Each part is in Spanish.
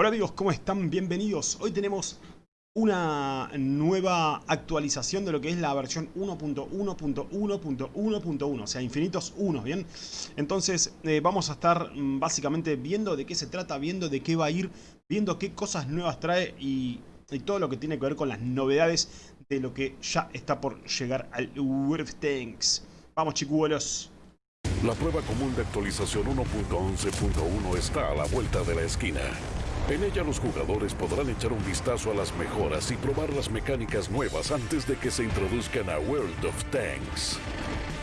Hola amigos, ¿cómo están? Bienvenidos. Hoy tenemos una nueva actualización de lo que es la versión 1.1.1.1.1, o sea, infinitos unos, ¿bien? Entonces eh, vamos a estar mm, básicamente viendo de qué se trata, viendo de qué va a ir, viendo qué cosas nuevas trae y, todo lo que tiene que ver con las novedades de lo que ya está por llegar al of Tanks. Vamos chicuelos. La prueba común de actualización 1.11.1 está a la vuelta de la esquina. En ella los jugadores podrán echar un vistazo a las mejoras y probar las mecánicas nuevas antes de que se introduzcan a World of Tanks.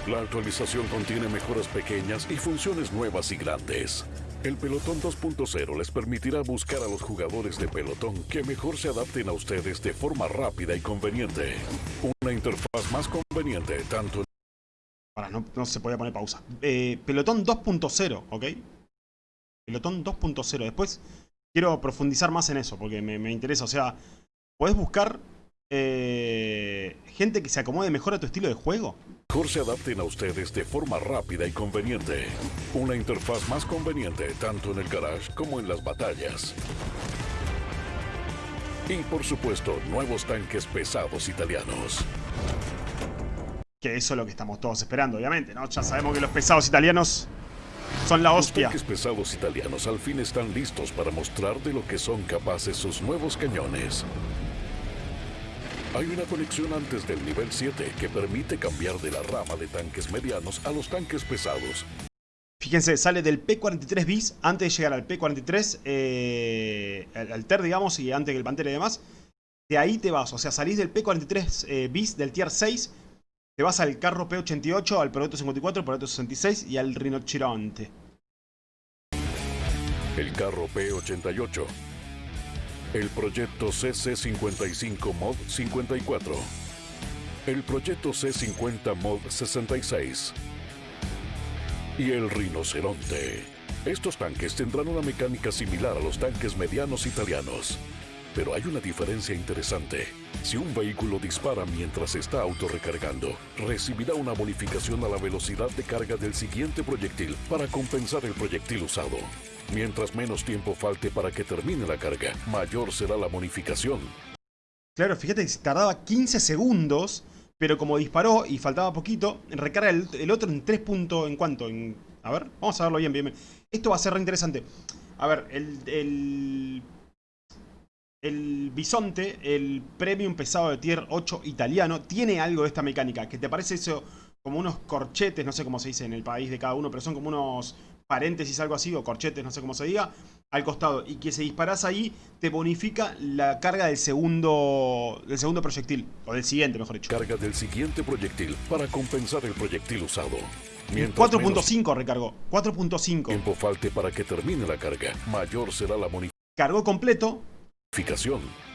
La actualización contiene mejoras pequeñas y funciones nuevas y grandes. El Pelotón 2.0 les permitirá buscar a los jugadores de pelotón que mejor se adapten a ustedes de forma rápida y conveniente. Una interfaz más conveniente tanto no se podía poner pausa. Eh, pelotón 2.0, ¿ok? Pelotón 2.0. Después quiero profundizar más en eso porque me, me interesa. O sea, ¿podés buscar eh, gente que se acomode mejor a tu estilo de juego? mejor se adapten a ustedes de forma rápida y conveniente. Una interfaz más conveniente tanto en el garage como en las batallas. Y por supuesto, nuevos tanques pesados italianos. Que eso es lo que estamos todos esperando, obviamente, ¿no? Ya sabemos que los pesados italianos son la Los hostia. tanques pesados italianos al fin están listos para mostrar de lo que son capaces sus nuevos cañones. Hay una conexión antes del nivel 7 que permite cambiar de la rama de tanques medianos a los tanques pesados. Fíjense, sale del P43 bis antes de llegar al P43, eh, al, al TER, digamos, y antes que el Pantera y demás. De ahí te vas, o sea, salís del P43 eh, bis del Tier 6, te vas al carro P88, al Proyecto 54, al Proyecto 66 y al Rinoceronte. El carro P-88. El proyecto CC-55 Mod 54. El proyecto C-50 Mod 66. Y el rinoceronte. Estos tanques tendrán una mecánica similar a los tanques medianos italianos. Pero hay una diferencia interesante. Si un vehículo dispara mientras está autorrecargando, recibirá una bonificación a la velocidad de carga del siguiente proyectil para compensar el proyectil usado. Mientras menos tiempo falte para que termine la carga, mayor será la bonificación. Claro, fíjate que tardaba 15 segundos, pero como disparó y faltaba poquito, recarga el, otro en 3 puntos, ¿en cuánto? A ver, vamos a verlo bien, bien, bien. Esto va a ser re interesante. A ver, el, el bisonte, el premium pesado de tier 8 italiano, tiene algo de esta mecánica, que te parece eso como unos corchetes, no sé cómo se dice en el país de cada uno, pero son como unos paréntesis, algo así, o corchetes, no sé cómo se diga, al costado. Y que si disparas ahí, te bonifica la carga del segundo, del segundo proyectil, o del siguiente, mejor dicho. Carga del siguiente proyectil para compensar el proyectil usado. Mientras menos 4.5 recargó, 4.5. tiempo falte para que termine la carga, mayor será la Cargó completo, bonificación.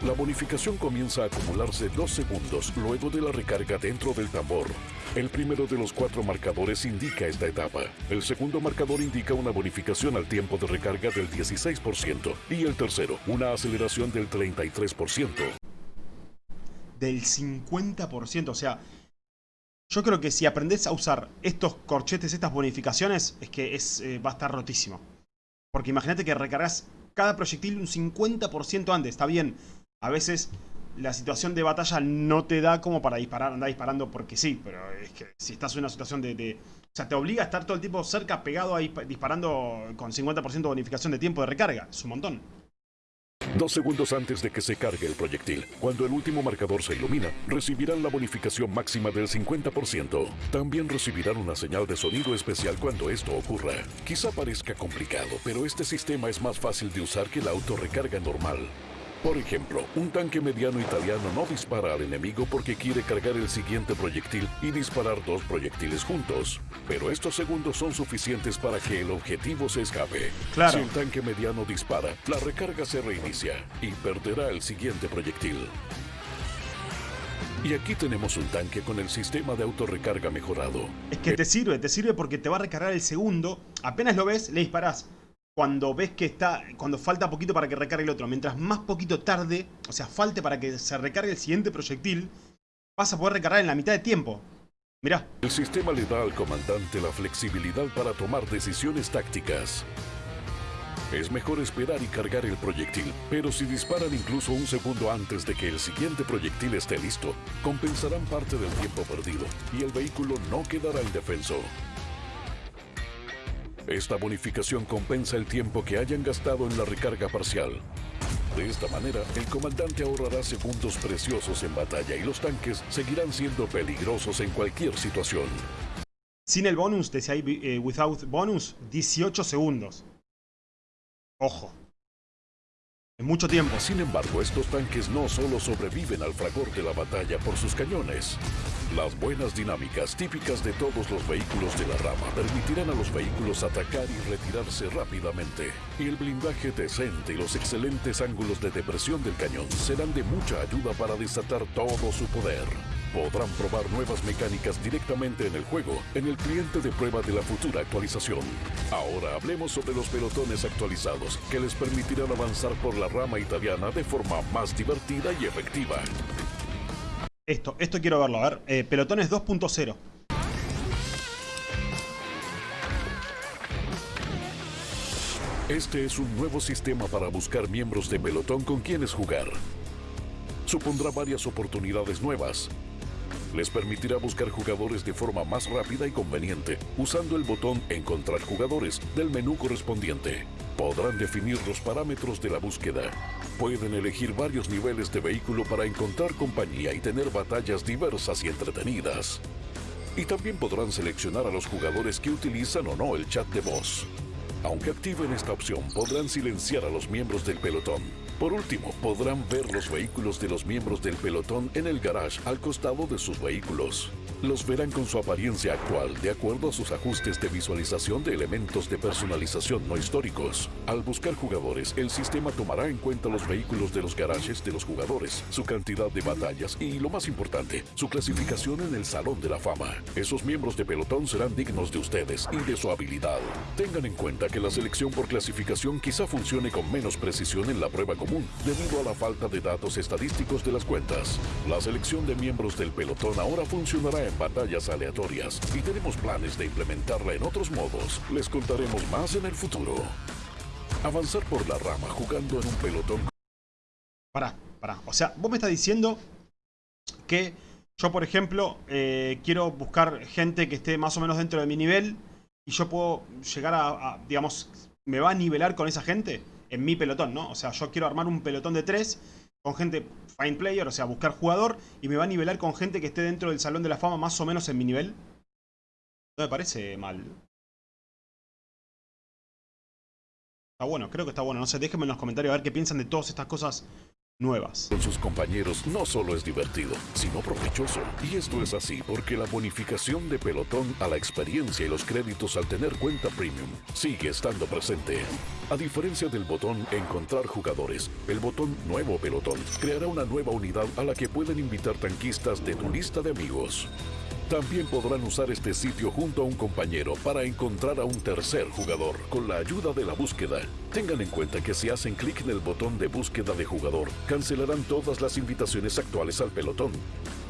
La bonificación comienza a acumularse dos segundos luego de la recarga dentro del tambor. El primero de los cuatro marcadores indica esta etapa. El segundo marcador indica una bonificación al tiempo de recarga del 16% y el tercero, una aceleración del 33%. del 50%. O sea, yo creo que si aprendes a usar estos corchetes, estas bonificaciones, es que es, eh, va a estar rotísimo. Porque imagínate que recargas cada proyectil un 50% antes. Está bien, a veces la situación de batalla no te da como para disparar, andar disparando porque sí. Pero es que si estás en una situación de... de- o sea, te obliga a estar todo el tiempo cerca, pegado ahí, disparando con 50% de bonificación de tiempo de recarga. Es un montón. Dos segundos antes de que se cargue el proyectil, cuando el último marcador se ilumina, recibirán la bonificación máxima del 50%. También recibirán una señal de sonido especial cuando esto ocurra. Quizá parezca complicado, pero este sistema es más fácil de usar que la autorrecarga normal. Por ejemplo, un tanque mediano italiano no dispara al enemigo porque quiere cargar el siguiente proyectil y disparar dos proyectiles juntos. Pero estos segundos son suficientes para que el objetivo se escape. Claro. Si el tanque mediano dispara, la recarga se reinicia y perderá el siguiente proyectil. Y aquí tenemos un tanque con el sistema de autorrecarga mejorado. Es que te sirve, te sirve porque te va a recargar el segundo. Apenas lo ves, le disparás. Cuando ves que está, cuando falta poquito para que recargue el otro, mientras más poquito tarde, o sea, falte para que se recargue el siguiente proyectil, vas a poder recargar en la mitad de tiempo. Mirá, El sistema le da al comandante la flexibilidad para tomar decisiones tácticas. Es mejor esperar y cargar el proyectil, pero si disparan incluso un segundo antes de que el siguiente proyectil esté listo, compensarán parte del tiempo perdido y el vehículo no quedará indefenso. Esta bonificación compensa el tiempo que hayan gastado en la recarga parcial. De esta manera, el comandante ahorrará segundos preciosos en batalla y los tanques seguirán siendo peligrosos en cualquier situación. Sin el bonus, decía eh, without bonus, 18 segundos. Ojo. Es mucho tiempo. Sin embargo, estos tanques no solo sobreviven al fragor de la batalla por sus cañones. Las buenas dinámicas típicas de todos los vehículos de la rama permitirán a los vehículos atacar y retirarse rápidamente. Y el blindaje decente y los excelentes ángulos de depresión del cañón serán de mucha ayuda para desatar todo su poder. Podrán probar nuevas mecánicas directamente en el juego, en el cliente de prueba de la futura actualización. Ahora hablemos sobre los pelotones actualizados, que les permitirán avanzar por la rama italiana de forma más divertida y efectiva. Esto, esto quiero verlo, a ver. Eh, pelotones 2.0. Este es un nuevo sistema para buscar miembros de pelotón con quienes jugar. Supondrá varias oportunidades nuevas, les permitirá buscar jugadores de forma más rápida y conveniente usando el botón Encontrar jugadores del menú correspondiente. Podrán definir los parámetros de la búsqueda. Pueden elegir varios niveles de vehículo para encontrar compañía y tener batallas diversas y entretenidas. Y también podrán seleccionar a los jugadores que utilizan o no el chat de voz. Aunque activen esta opción, podrán silenciar a los miembros del pelotón. Por último, podrán ver los vehículos de los miembros del pelotón en el garage al costado de sus vehículos. Los verán con su apariencia actual, de acuerdo a sus ajustes de visualización de elementos de personalización no históricos. Al buscar jugadores, el sistema tomará en cuenta los vehículos de los garajes de los jugadores, su cantidad de batallas y, lo más importante, su clasificación en el Salón de la Fama. Esos miembros de pelotón serán dignos de ustedes y de su habilidad. Tengan en cuenta que la selección por clasificación quizá funcione con menos precisión en la prueba común, debido a la falta de datos estadísticos de las cuentas. La selección de miembros del pelotón ahora funcionará en batallas aleatorias y tenemos planes de implementarla en otros modos. Les contaremos más en el futuro. Avanzar por la rama jugando en un pelotón. Pará, pará. O sea, vos me estás diciendo que yo, por ejemplo, eh, quiero buscar gente que esté más o menos dentro de mi nivel y yo puedo llegar a, a, digamos, me va a nivelar con esa gente en mi pelotón, ¿no? O sea, yo quiero armar un pelotón de tres con gente Find Player, o sea, buscar jugador, y me va a nivelar con gente que esté dentro del Salón de la Fama más o menos en mi nivel. No me parece mal. Está bueno, creo que está bueno. No sé, déjenme en los comentarios a ver qué piensan de todas estas cosas nuevas. Con sus compañeros no solo es divertido, sino provechoso. Y esto es así porque la bonificación de pelotón a la experiencia y los créditos al tener cuenta premium sigue estando presente. A diferencia del botón Encontrar jugadores, el botón Nuevo Pelotón creará una nueva unidad a la que pueden invitar tanquistas de tu lista de amigos. También podrán usar este sitio junto a un compañero para encontrar a un tercer jugador con la ayuda de la búsqueda. Tengan en cuenta que si hacen clic en el botón de búsqueda de jugador, cancelarán todas las invitaciones actuales al pelotón.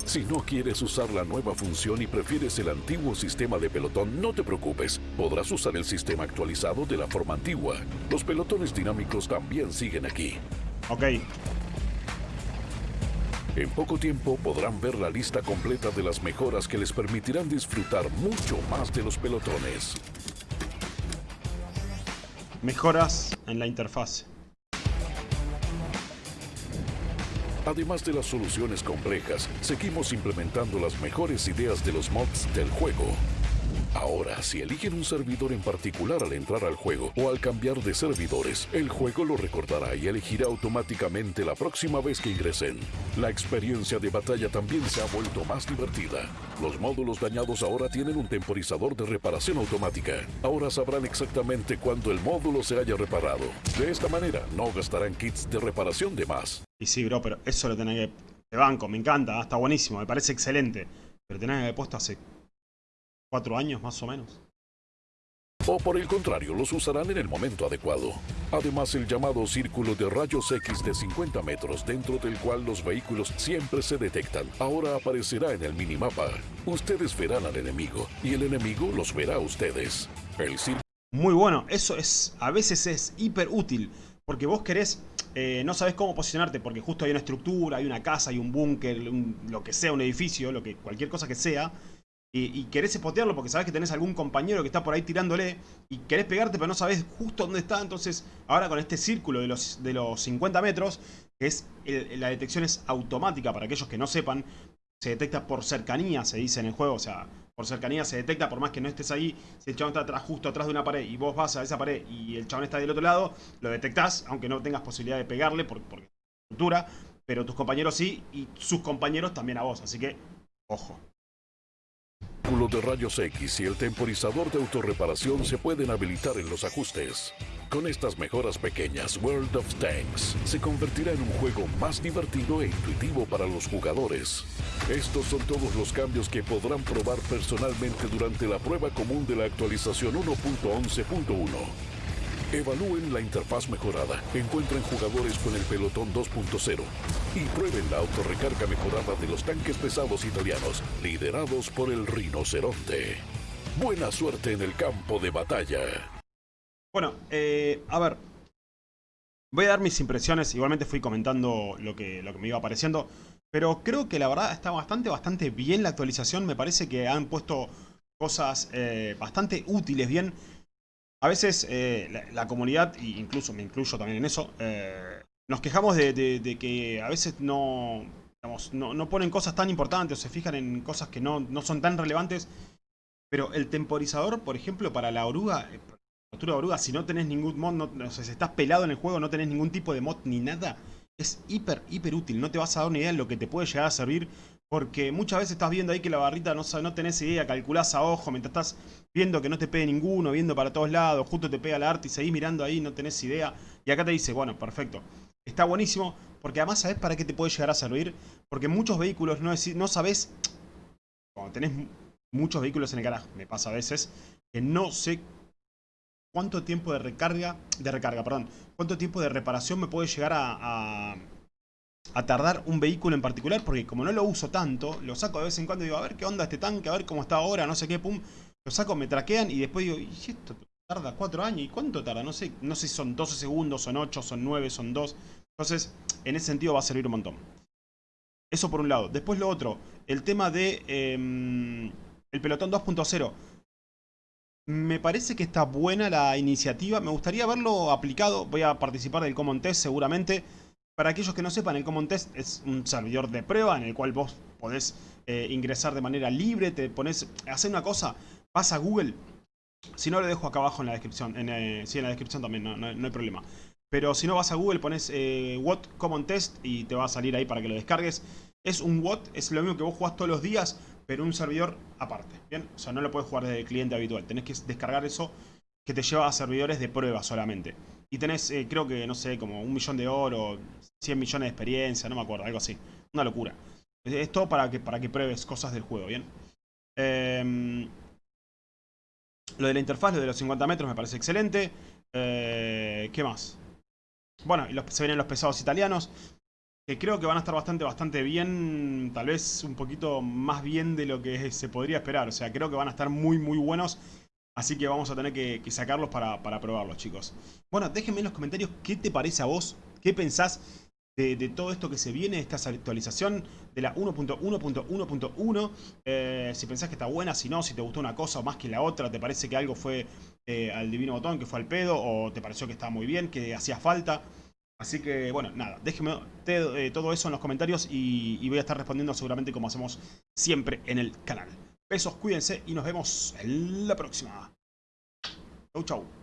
Si no quieres usar la nueva función y prefieres el antiguo sistema de pelotón, no te preocupes. Podrás usar el sistema actualizado de la forma antigua. Los pelotones dinámicos también siguen aquí. Ok. En poco tiempo podrán ver la lista completa de las mejoras que les permitirán disfrutar mucho más de los pelotones. Mejoras en la interfaz. Además de las soluciones complejas, seguimos implementando las mejores ideas de los mods del juego. Ahora, si eligen un servidor en particular al entrar al juego o al cambiar de servidores, el juego lo recordará y elegirá automáticamente la próxima vez que ingresen. La experiencia de batalla también se ha vuelto más divertida. Los módulos dañados ahora tienen un temporizador de reparación automática. Ahora sabrán exactamente cuándo el módulo se haya reparado. De esta manera, no gastarán kits de reparación de más. Y sí, bro, pero eso lo tenés que... De banco, me encanta, está buenísimo, me parece excelente. Pero tenés que haber puesto hace cuatro años más o menos. O por el contrario, los usarán en el momento adecuado. Además, el llamado círculo de rayos X de 50 metros, dentro del cual los vehículos siempre se detectan, ahora aparecerá en el minimapa. Ustedes verán al enemigo, y el enemigo los verá a ustedes. El muy bueno. Eso es, a veces es hiper útil. Porque vos querés, eh, no sabés cómo posicionarte, porque justo hay una estructura, hay una casa, hay un búnker, lo que sea, un edificio, lo que, cualquier cosa que sea. Y, querés espotearlo porque sabés que tenés algún compañero que está por ahí tirándole y querés pegarte pero no sabés justo dónde está. Entonces ahora con este círculo de los, de los 50 metros, es la detección es automática para aquellos que no sepan, se detecta por cercanía, se dice en el juego, o sea, por cercanía se detecta, por más que no estés ahí, si el chabón está atrás, justo atrás de una pared y vos vas a esa pared y el chabón está del otro lado, lo detectás, aunque no tengas posibilidad de pegarle por, por estructura, pero tus compañeros sí y sus compañeros también a vos, así que, ojo de rayos X y el temporizador de autorreparación se pueden habilitar en los ajustes. Con estas mejoras pequeñas, World of Tanks se convertirá en un juego más divertido e intuitivo para los jugadores. Estos son todos los cambios que podrán probar personalmente durante la prueba común de la actualización 1.11.1. Evalúen la interfaz mejorada, encuentren jugadores con el pelotón 2.0 y prueben la autorrecarga mejorada de los tanques pesados italianos, liderados por el rinoceronte. Buena suerte en el campo de batalla. Bueno, eh, a ver. Voy a dar mis impresiones, igualmente fui comentando lo que, lo que me iba apareciendo. Pero creo que la verdad está bastante, bastante bien la actualización. Me parece que han puesto cosas eh, bastante útiles, bien. A veces eh, la, comunidad, e incluso me incluyo también en eso, eh, nos quejamos de, que a veces no, no, ponen cosas tan importantes o se fijan en cosas que no, son tan relevantes. Pero el temporizador, por ejemplo, para la oruga, eh, la oruga, si no tenés ningún mod, no, si estás pelado en el juego, no tenés ningún tipo de mod ni nada, es hiper, hiper útil. No te vas a dar una idea de lo que te puede llegar a servir porque muchas veces estás viendo ahí que la barrita no, no tenés idea, calculás a ojo, mientras estás viendo que no te pegue ninguno, viendo para todos lados, justo te pega la arte y seguís mirando ahí, no tenés idea. Y acá te dice, bueno, perfecto. Está buenísimo, porque además sabés para qué te puede llegar a servir. Porque muchos vehículos no, no sabés, cuando tenés muchos vehículos en el garaje, me pasa a veces, que no sé cuánto tiempo de recarga, de recarga, perdón, cuánto tiempo de reparación me puede llegar a a tardar un vehículo en particular, porque como no lo uso tanto, lo saco de vez en cuando y digo, a ver qué onda este tanque, a ver cómo está ahora, no sé qué, pum, lo saco, me traquean y después digo, ¿y esto tarda 4 años? ¿Y cuánto tarda? No sé, no sé si son 12 segundos, son 8, son 9, son 2. Entonces, en ese sentido va a servir un montón. Eso por un lado. Después lo otro, el tema de em, el pelotón 2.0. Me parece que está buena la iniciativa. Me gustaría verlo aplicado. Voy a participar del Common Test seguramente. Para aquellos que no sepan, el Common Test es un servidor de prueba en el cual vos podés eh, ingresar de manera libre, te pones, hacer una cosa, vas a Google, si no lo dejo acá abajo en la descripción, en, eh, en la descripción también, no, hay problema. Pero si no vas a Google, pones eh, What Common Test y te va a salir ahí para que lo descargues. Es un What, es lo mismo que vos jugás todos los días, pero un servidor aparte, ¿bien? O sea, no lo puedes jugar desde el cliente habitual, tenés que descargar eso que te lleva a servidores de prueba solamente. Y tenés, eh, creo que, no sé, como un millón de oro, 100 millones de experiencia, no me acuerdo, algo así. Una locura. Es todo para que, para que pruebes cosas del juego, ¿bien? Em, lo de la interfaz, lo de los 50 metros me parece excelente. Eh, ¿Qué más? Bueno, y se vienen los pesados italianos. Que creo que van a estar bastante, bastante bien. Tal vez un poquito más bien de lo que se podría esperar. O sea, creo que van a estar muy, muy buenos. Así que vamos a tener que, sacarlos para, probarlos, chicos. Bueno, déjenme en los comentarios qué te parece a vos, qué pensás de, todo esto que se viene, esta actualización de la 1.1.1.1. Eh, si pensás que está buena, si no, si te gustó una cosa más que la otra, te parece que algo fue eh, al divino botón, que fue al pedo, o te pareció que estaba muy bien, que hacía falta. Así que, bueno, nada, déjenme eh, todo eso en los comentarios y voy a estar respondiendo seguramente como hacemos siempre en el canal. Besos, cuídense y nos vemos en la próxima. Chau, chau.